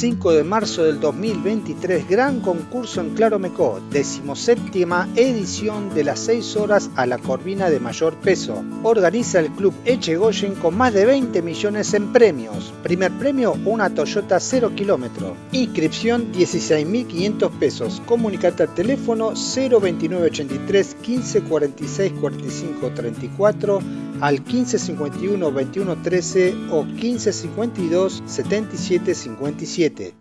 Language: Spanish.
5 de marzo del 2023, gran concurso en Claro Mecó, decimoséptima edición de las 6 horas a la corvina de mayor peso. Organiza el club Echegoyen con más de 20 millones en premios. Primer premio, una Toyota 0 kilómetro. Inscripción 16.500 pesos. Comunicate al teléfono 02983 15 46 45 34 al 1551 21 13 o 1552 77 57.